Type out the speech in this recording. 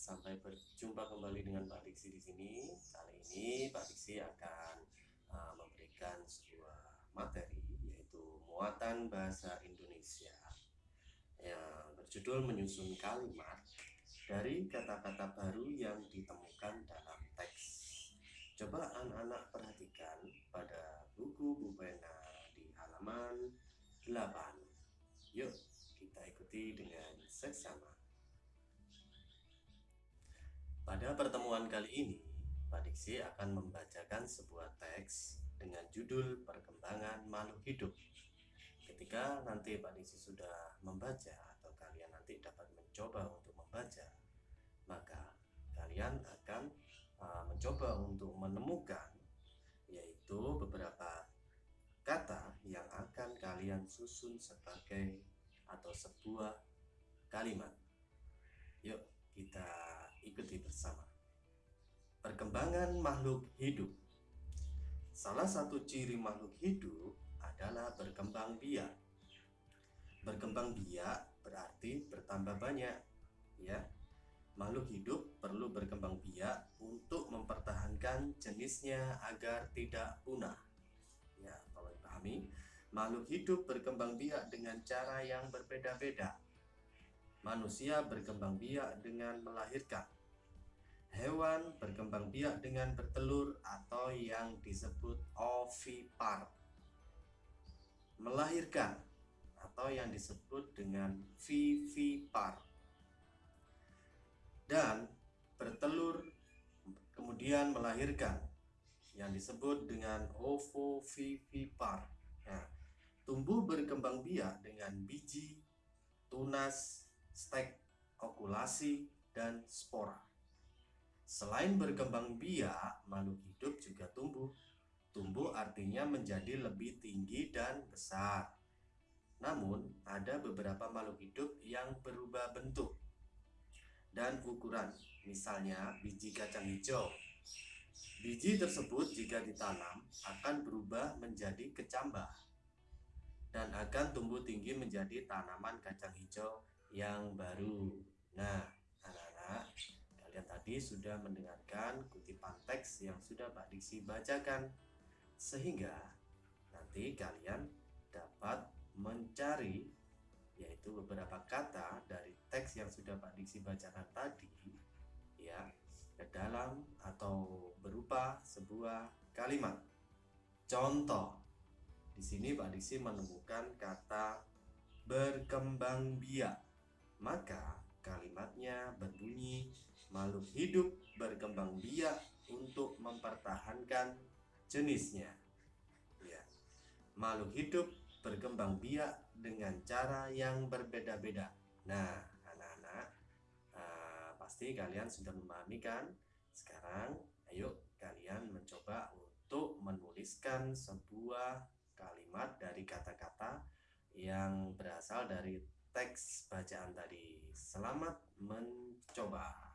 sampai berjumpa kembali dengan Pak Diksi di sini. Kali ini Pak Diksi akan uh, memberikan sebuah materi yaitu muatan bahasa Indonesia yang berjudul menyusun kalimat dari kata-kata baru yang ditemukan dalam teks. Coba anak-anak perhatikan pada buku Bu Pena di halaman 8. Yuk kita ikuti dengan seksama. Pada pertemuan kali ini, Pak Diksi akan membacakan sebuah teks dengan judul Perkembangan Makhluk Hidup. Ketika nanti Pak Diksi sudah membaca atau kalian nanti dapat mencoba untuk membaca, maka kalian akan uh, mencoba untuk menemukan yaitu beberapa kata yang akan kalian susun sebagai atau sebuah kalimat. Yuk, kita ikuti bersama. Perkembangan makhluk hidup. Salah satu ciri makhluk hidup adalah berkembang biak. Berkembang biak berarti bertambah banyak, ya. Makhluk hidup perlu berkembang biak untuk mempertahankan jenisnya agar tidak punah. Ya, kalau dipahami, makhluk hidup berkembang biak dengan cara yang berbeda-beda Manusia berkembang biak dengan melahirkan. Hewan berkembang biak dengan bertelur atau yang disebut ovipar. Melahirkan atau yang disebut dengan vivipar. Dan bertelur kemudian melahirkan yang disebut dengan ovovivipar. Nah, tumbuh berkembang biak dengan biji, tunas, stek, okulasi, dan spora. Selain berkembang biak, makhluk hidup juga tumbuh. Tumbuh artinya menjadi lebih tinggi dan besar. Namun, ada beberapa makhluk hidup yang berubah bentuk dan ukuran. Misalnya, biji kacang hijau. Biji tersebut jika ditanam akan berubah menjadi kecambah dan akan tumbuh tinggi menjadi tanaman kacang hijau yang baru. Nah, tadi sudah mendengarkan kutipan teks yang sudah Pak Diksi bacakan. Sehingga nanti kalian dapat mencari yaitu beberapa kata dari teks yang sudah Pak Diksi bacakan tadi ya ke dalam atau berupa sebuah kalimat. Contoh, di sini Pak Diksi menemukan kata berkembang biak maka kalimatnya berbunyi makhluk hidup berkembang biak untuk mempertahankan jenisnya. Ya. Makhluk hidup berkembang biak dengan cara yang berbeda-beda. Nah, anak-anak, uh, pasti kalian sudah memahami kan? Sekarang, ayo kalian mencoba untuk menuliskan sebuah kalimat dari kata-kata yang berasal dari teks bacaan tadi. Selamat mencoba.